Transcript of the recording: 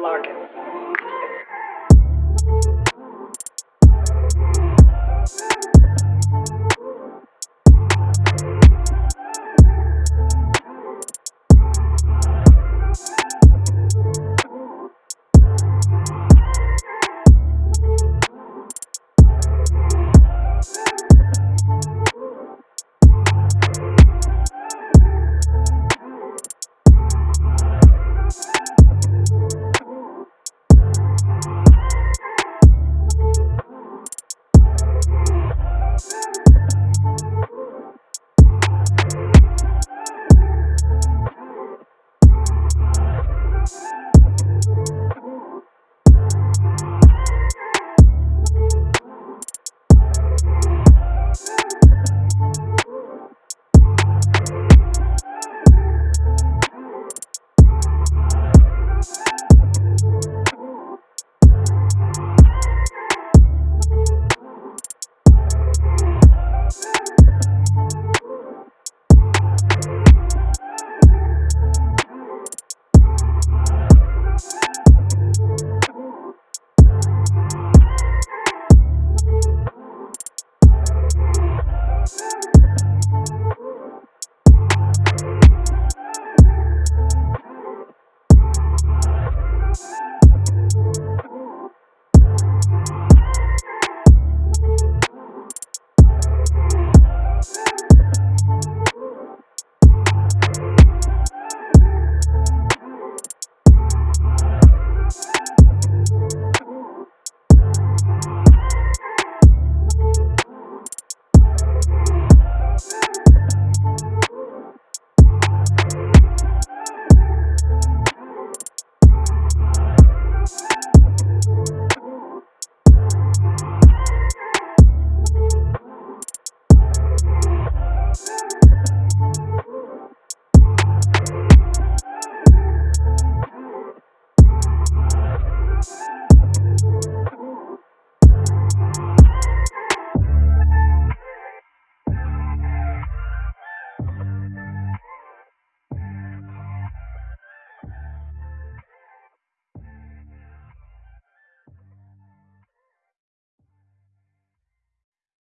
Larkin.